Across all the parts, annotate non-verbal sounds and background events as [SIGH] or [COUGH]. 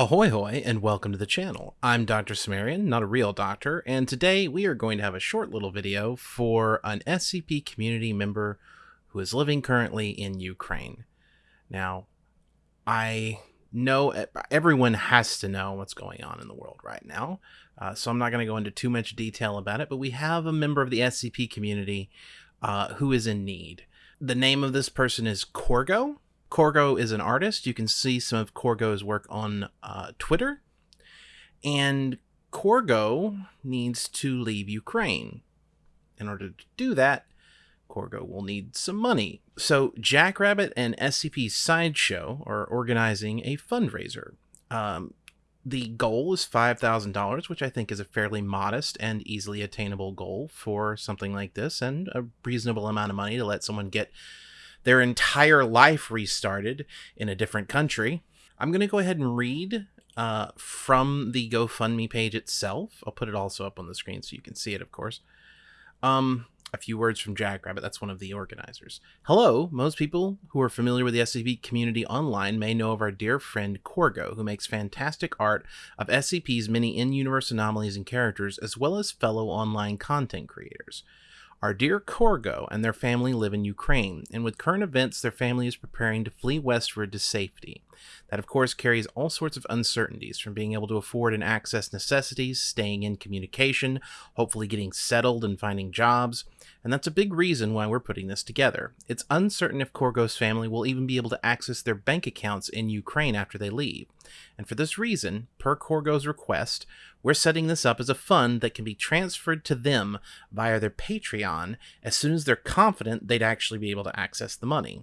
Ahoy hoy and welcome to the channel. I'm Dr. Cimmerian, not a real doctor, and today we are going to have a short little video for an SCP community member who is living currently in Ukraine. Now, I know everyone has to know what's going on in the world right now, uh, so I'm not going to go into too much detail about it, but we have a member of the SCP community uh, who is in need. The name of this person is Corgo Corgo is an artist. You can see some of Corgo's work on uh, Twitter. And Corgo needs to leave Ukraine. In order to do that, Corgo will need some money. So Jackrabbit and SCP Sideshow are organizing a fundraiser. Um, the goal is $5,000, which I think is a fairly modest and easily attainable goal for something like this, and a reasonable amount of money to let someone get their entire life restarted in a different country. I'm going to go ahead and read uh, from the GoFundMe page itself. I'll put it also up on the screen so you can see it, of course. Um, a few words from Jackrabbit. That's one of the organizers. Hello. Most people who are familiar with the SCP community online may know of our dear friend Corgo, who makes fantastic art of SCP's many in-universe anomalies and characters, as well as fellow online content creators. Our dear Korgo and their family live in Ukraine, and with current events, their family is preparing to flee westward to safety. That, of course, carries all sorts of uncertainties from being able to afford and access necessities, staying in communication, hopefully getting settled and finding jobs, and that's a big reason why we're putting this together. It's uncertain if Korgo's family will even be able to access their bank accounts in Ukraine after they leave. And for this reason, per Corgo's request, we're setting this up as a fund that can be transferred to them via their Patreon as soon as they're confident they'd actually be able to access the money.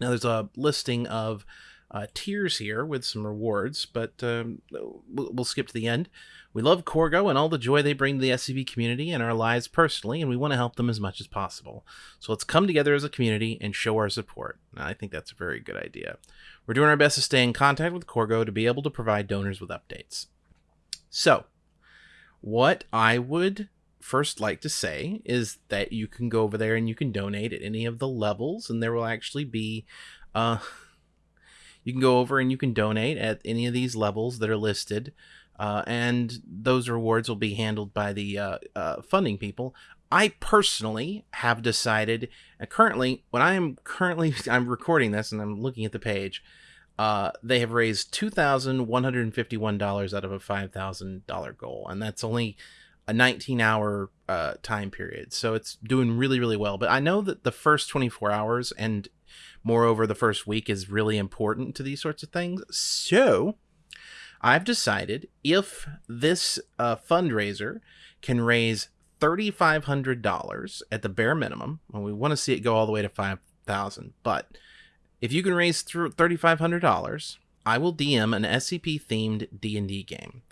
Now, there's a listing of uh, tiers here with some rewards, but um, we'll, we'll, skip to the end. We love Corgo and all the joy they bring to the SCP community and our lives personally, and we want to help them as much as possible. So let's come together as a community and show our support. I think that's a very good idea. We're doing our best to stay in contact with Corgo to be able to provide donors with updates. So, what I would first like to say is that you can go over there and you can donate at any of the levels, and there will actually be, uh, you can go over and you can donate at any of these levels that are listed, uh, and those rewards will be handled by the uh, uh, funding people. I personally have decided, uh, currently, when I am currently, [LAUGHS] I'm recording this and I'm looking at the page, uh, they have raised $2,151 out of a $5,000 goal, and that's only a 19 hour uh, time period. So it's doing really, really well. But I know that the first 24 hours and moreover the first week is really important to these sorts of things. So I've decided if this uh, fundraiser can raise $3,500 at the bare minimum, and we want to see it go all the way to 5000 but if you can raise $3,500, I will DM an SCP-themed D&D game.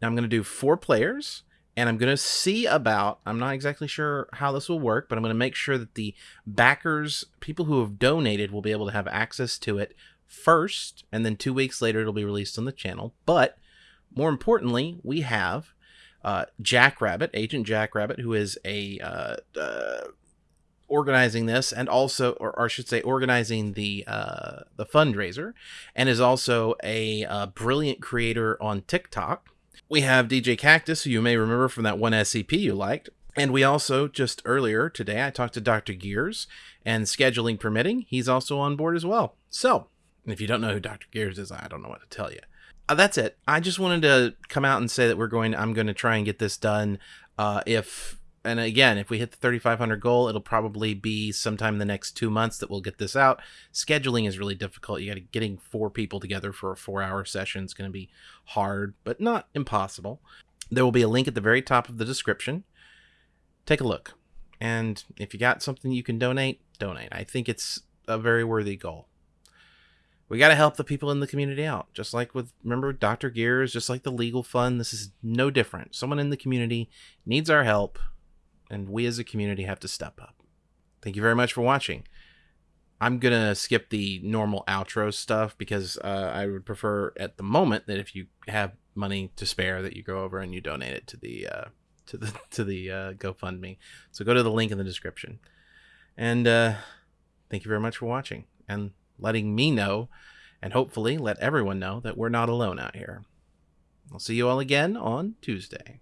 Now I'm going to do four players, and I'm going to see about, I'm not exactly sure how this will work, but I'm going to make sure that the backers, people who have donated, will be able to have access to it first, and then two weeks later it'll be released on the channel. But more importantly, we have uh, Jackrabbit, Agent Jackrabbit, who is a uh, uh, organizing this and also or, or, I should say organizing the uh, the fundraiser and is also a uh, brilliant creator on TikTok. We have djkaktus who you may remember from that one SCP you liked. And we also just earlier today I talked to Dr. Gears and scheduling permitting, he's also on board as well. So, if you don't know who Dr. Gears is, I don't know what to tell you. Uh, that's it. I just wanted to come out and say that we're going I'm going to try and get this done uh, if and again, if we hit the 3,500 goal, it'll probably be sometime in the next two months that we'll get this out. Scheduling is really difficult. You got to getting four people together for a four-hour session is going to be hard, but not impossible. There will be a link at the very top of the description. Take a look, and if you got something you can donate, donate. I think it's a very worthy goal. We got to help the people in the community out, just like with remember Dr. Gears, just like the legal fund. This is no different. Someone in the community needs our help and we as a community have to step up. Thank you very much for watching. I'm going to skip the normal outro stuff because uh, I would prefer at the moment that if you have money to spare that you go over and you donate it to the uh, to the [LAUGHS] to the uh, GoFundMe. So go to the link in the description. And uh, thank you very much for watching and letting me know and hopefully let everyone know that we're not alone out here. I'll see you all again on Tuesday.